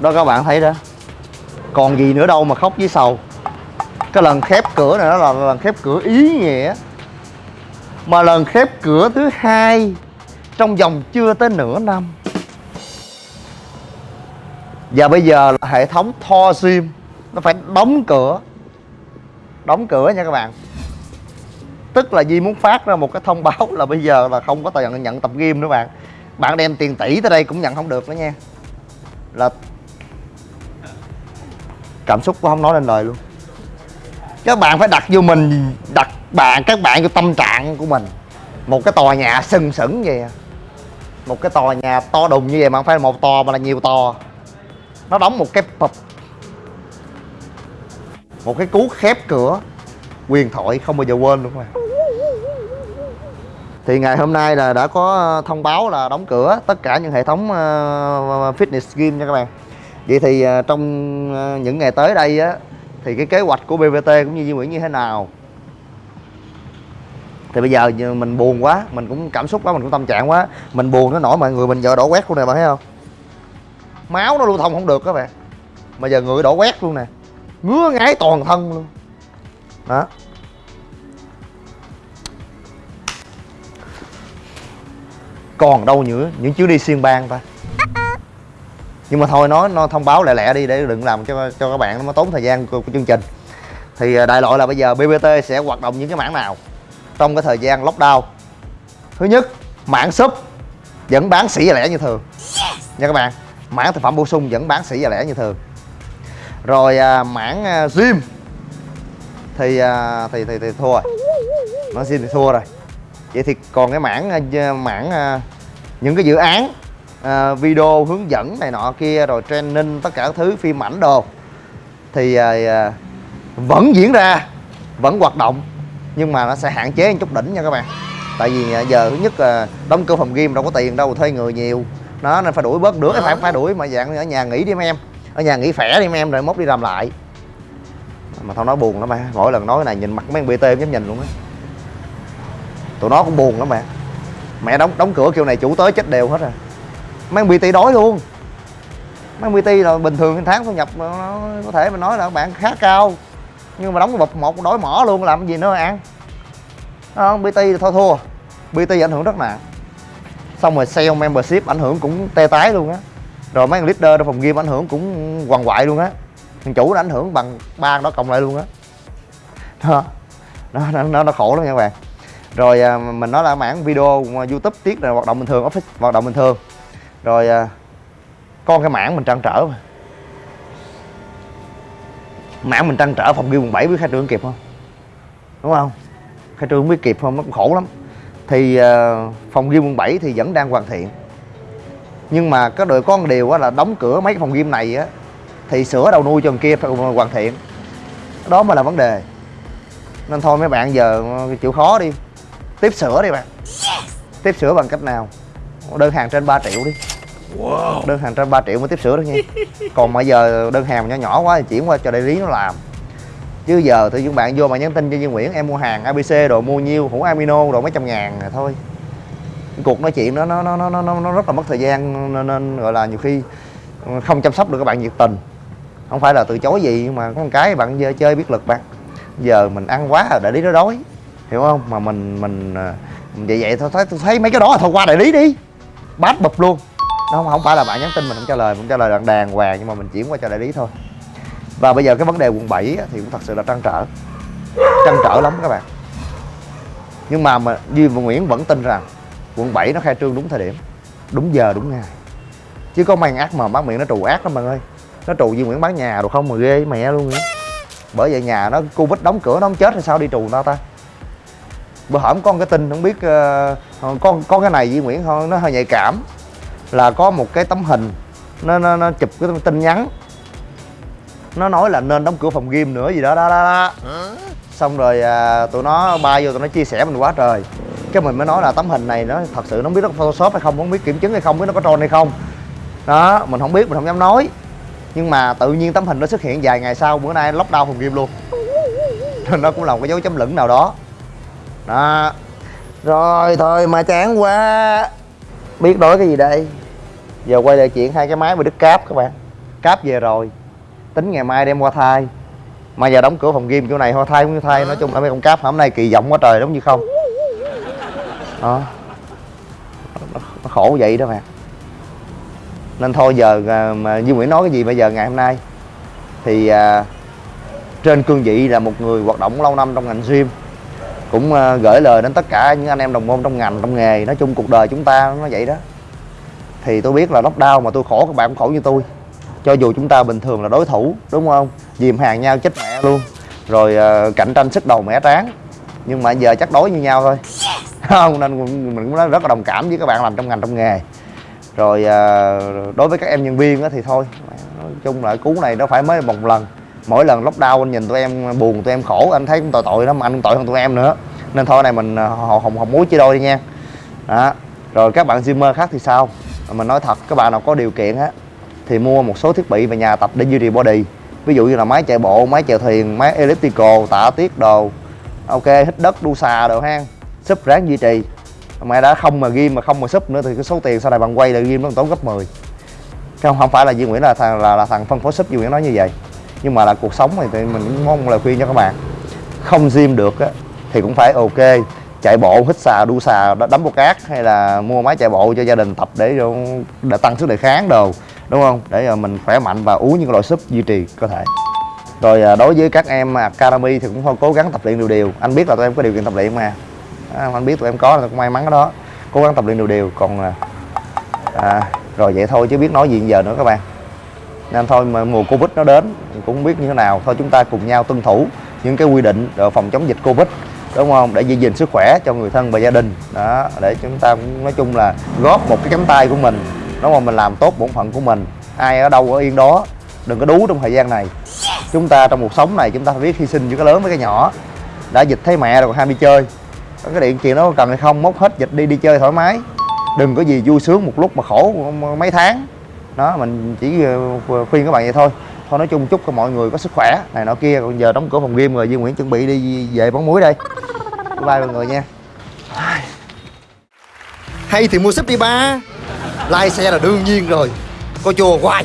đó, các bạn thấy đó. Còn gì nữa đâu mà khóc với sầu. Cái lần khép cửa này đó là lần khép cửa ý nghĩa. Mà lần khép cửa thứ hai trong vòng chưa tới nửa năm. Và bây giờ là hệ thống tho sim. Nó phải đóng cửa. Đóng cửa nha các bạn. Tức là Di muốn phát ra một cái thông báo là bây giờ là không có tiền nhận tập game nữa bạn. Bạn đem tiền tỷ tới đây cũng nhận không được nữa nha. Là cảm xúc của không nói lên lời luôn. Các bạn phải đặt vô mình, đặt bạn, các bạn vô tâm trạng của mình. Một cái tòa nhà sừng sững vậy à. một cái tòa nhà to đùng như vậy mà không phải một tòa mà là nhiều tòa. Nó đóng một cái pub. Một cái cú khép cửa. Quyền thoại không bao giờ quên luôn các bạn. Thì ngày hôm nay là đã có thông báo là đóng cửa tất cả những hệ thống ờ, fitness gym nha các bạn vậy thì à, trong à, những ngày tới đây á, thì cái kế hoạch của BVT cũng như Duy Nguyễn như thế nào? Thì bây giờ mình buồn quá, mình cũng cảm xúc quá, mình cũng tâm trạng quá. Mình buồn nó nổi mọi người mình giờ đổ quét luôn nè bạn thấy không? Máu nó lưu thông không được các bạn. Mà giờ người đổ quét luôn nè. Ngứa ngáy toàn thân luôn. Đó. Còn đâu nữa, những chuyến đi xuyên bang ta nhưng mà thôi nói nó thông báo lẹ lẹ đi để đừng làm cho cho các bạn nó tốn thời gian của, của chương trình. Thì à, đại loại là bây giờ BBT sẽ hoạt động những cái mảng nào? Trong cái thời gian lockdown. Thứ nhất mảng súp vẫn bán sỉ và lẻ như thường. Nha các bạn mảng thực phẩm bổ sung vẫn bán sỉ và lẻ như thường. Rồi à, mảng à, gym. Thì, à, thì thì thì thua. Rồi mảng gym thì thua rồi. Vậy thì còn cái mảng mảng à, những cái dự án à, video hướng dẫn này nọ kia rồi training tất cả các thứ phim ảnh đồ. Thì à, à, vẫn diễn ra vẫn hoạt động nhưng mà nó sẽ hạn chế một chút đỉnh nha các bạn. Tại vì à, giờ thứ nhất là đóng cửa phòng game đâu có tiền đâu thuê người nhiều. Nó nên phải đuổi bớt đứa phải phải đuổi mà dạng ở nhà nghỉ đi em ở nhà nghỉ khỏe đi em rồi mốt đi làm lại. Mà tao nói buồn lắm mà. Mỗi lần nói cái này nhìn mặt mấy bt em dám nhìn luôn á. Tụi nó cũng buồn lắm bạn mẹ đóng đóng cửa kiểu này chủ tới chết đều hết rồi mấy bt đói luôn. Mấy bt là bình thường tháng thu nhập nó có thể mình nói là bạn khá cao. Nhưng mà đóng cái bập một đói mỏ luôn làm gì nữa ăn. Không bt thì thôi thua. Bt ảnh hưởng rất nặng. Xong rồi sale membership ảnh hưởng cũng tê tái luôn á. Rồi mấy leader trong phòng game ảnh hưởng cũng hoàng hoại luôn á. Thằng chủ nó ảnh hưởng bằng ba đó cộng lại luôn á. Nó nó, nó nó khổ lắm nha các bạn. Rồi à, mình nói là mảng video youtube tiết là hoạt động bình thường office hoạt động bình thường rồi à, con cái mảng mình trăn trở mà. Mảng mình trăn trở phòng game quận 7 biết khai trương kịp không? Đúng không? Khai trương biết kịp không? Nó cũng khổ lắm. Thì uh, phòng game quận 7 thì vẫn đang hoàn thiện. Nhưng mà có đội có một điều là đóng cửa mấy cái phòng game này á thì sửa đầu nuôi cho kia phải hoàn thiện. Đó mới là vấn đề. Nên thôi mấy bạn giờ chịu khó đi. Tiếp sửa đi bạn. Tiếp sửa bằng cách nào đơn hàng trên 3 triệu đi. Wow. đơn hàng trên 3 triệu mới tiếp sửa được nha. Còn mà giờ đơn hàng nhỏ nhỏ quá thì chuyển qua cho đại lý nó làm. Chứ giờ thì những bạn vô mà nhắn tin cho Duy Nguyễn em mua hàng ABC đồ mua nhiêu hũ amino đồ mấy trăm ngàn rồi thôi. Cuộc nói chuyện đó nó nó nó nó nó rất là mất thời gian nên, nên gọi là nhiều khi không chăm sóc được các bạn nhiệt tình. Không phải là từ chối gì nhưng mà có một cái bạn giờ chơi biết lực bạn. Giờ mình ăn quá rồi đại lý nó đói hiểu không? Mà mình mình à, vậy vậy thôi thấy tôi thấy mấy cái đó là thôi qua đại lý đi bát bụp luôn. Nó không, không phải là bạn nhắn tin mình không trả lời mình trả lời đàng đàng hoàng nhưng mà mình chuyển qua cho đại lý thôi. Và bây giờ cái vấn đề quận 7 thì cũng thật sự là trăn trở. Trăn trở lắm các bạn. Nhưng mà mà Duy và Nguyễn vẫn tin rằng quận 7 nó khai trương đúng thời điểm đúng giờ đúng ngày. Chứ có mang ác mà bán miệng nó trù ác lắm bạn ơi. Nó trù Duy Nguyễn bán nhà rồi không mà ghê mẹ luôn nữa bởi vậy nhà nó covid đóng cửa nó không chết hay sao đi trù nó ta? Bữa hổm con cái tin không biết uh, con con cái này Duy Nguyễn thôi nó hơi nhạy cảm. Là có một cái tấm hình nó nó, nó chụp cái tin nhắn. Nó nói là nên đóng cửa phòng game nữa gì đó đó đó, đó. xong rồi à, tụi nó bay vô tụi nó chia sẻ mình quá trời. Cái mình mới nói là tấm hình này nó thật sự nó không biết nó photoshop hay không không biết kiểm chứng hay không biết nó có tròn hay không. Đó mình không biết mình không dám nói. Nhưng mà tự nhiên tấm hình nó xuất hiện vài ngày sau bữa nay lockdown phòng game luôn. Nên nó cũng là một cái dấu chấm lửng nào đó đó. Rồi thôi mà chán quá. Biết nói cái gì đây? Giờ quay lại chuyện hai cái máy bị đứt cáp các bạn. Cáp về rồi. Tính ngày mai đem qua thai mà giờ đóng cửa phòng game chỗ này hoa thai cũng như thai nói chung là mấy con cáp hôm nay kỳ vọng quá trời đúng như không? Đó. Nó, nó khổ vậy đó mà nên thôi giờ à, mà Duy Nguyễn nói cái gì bây giờ ngày hôm nay? Thì à, trên cương vị là một người hoạt động lâu năm trong ngành gym cũng à, gửi lời đến tất cả những anh em đồng môn trong ngành trong nghề. Nói chung cuộc đời chúng ta nó vậy đó. Thì tôi biết là lockdown mà tôi khổ các bạn cũng khổ như tôi. Cho dù chúng ta bình thường là đối thủ đúng không? Dìm hàng nhau chết mẹ luôn. Rồi à, cạnh tranh sức đầu mẻ tráng. Nhưng mà giờ chắc đối như nhau thôi. Không nên mình cũng rất là đồng cảm với các bạn làm trong ngành trong nghề. Rồi à, đối với các em nhân viên thì thôi. Nói chung là cú này nó phải mới một lần mỗi lần lockdown anh nhìn tụi em buồn tụi em khổ anh thấy cũng tội tội lắm mà anh cũng tội hơn tụi em nữa. Nên thôi này mình hồng hồng hồng muối chia đôi đi nha. Đó. Rồi các bạn gymer khác thì sao? Mình nói thật các bạn nào có điều kiện á thì mua một số thiết bị về nhà tập để duy trì body. Ví dụ như là máy chạy bộ máy chèo thuyền máy elliptical tạ tiết đồ. Ok hít đất đu xà đồ hang súp ráng duy trì. Mẹ đã không mà ghim mà không mà súp nữa thì cái số tiền sau này bạn quay lại ghim nó tốn gấp 10 không không phải là Duy Nguyễn là thằng là, là thằng phân phối súp Duy Nguyễn nói như vậy nhưng mà là cuộc sống thì, thì mình cũng mong lời khuyên cho các bạn. Không gym được á thì cũng phải ok chạy bộ hít xà đu xà đấm bột cát hay là mua máy chạy bộ cho gia đình tập để, để tăng sức đề kháng đồ đúng không? Để ờ, mình khỏe mạnh và uống những loại súp duy trì cơ thể. Rồi ờ, đối với các em academy thì cũng thôi cố gắng tập luyện đều đều. Anh biết là tụi em có điều kiện tập luyện mà. À, anh biết tụi em có là cũng may mắn cái đó. Cố gắng tập luyện đều đều còn ờ, à, rồi vậy thôi chứ biết nói gì giờ nữa các bạn nên thôi mà mùa covid nó đến cũng biết như thế nào. Thôi chúng ta cùng nhau tuân thủ những cái quy định để phòng chống dịch covid, đúng không? Để giữ gìn sức khỏe cho người thân và gia đình. Đó, để chúng ta cũng nói chung là góp một cái cánh tay của mình, đúng không? Mình làm tốt bổn phận của mình. Ai ở đâu ở yên đó, đừng có đú trong thời gian này. Chúng ta trong cuộc sống này, chúng ta phải biết hy sinh giữa cái lớn với cái nhỏ. Đã dịch thấy mẹ rồi còn ham đi chơi. Cái điện chuyện đó cần hay không, móc hết dịch đi đi chơi thoải mái. Đừng có gì vui sướng một lúc mà khổ mấy tháng đó, mình chỉ ờ, khuyên các bạn vậy thôi. Thôi, nói chung chúc cho mọi người có sức khỏe, này nọ kia còn giờ đóng cửa phòng game rồi Duy Nguyễn chuẩn bị đi về bóng muối đây. Bye bye mọi người nha. Hay thì mua súp đi ba. Like xe là đương nhiên rồi. Coi chùa hoài.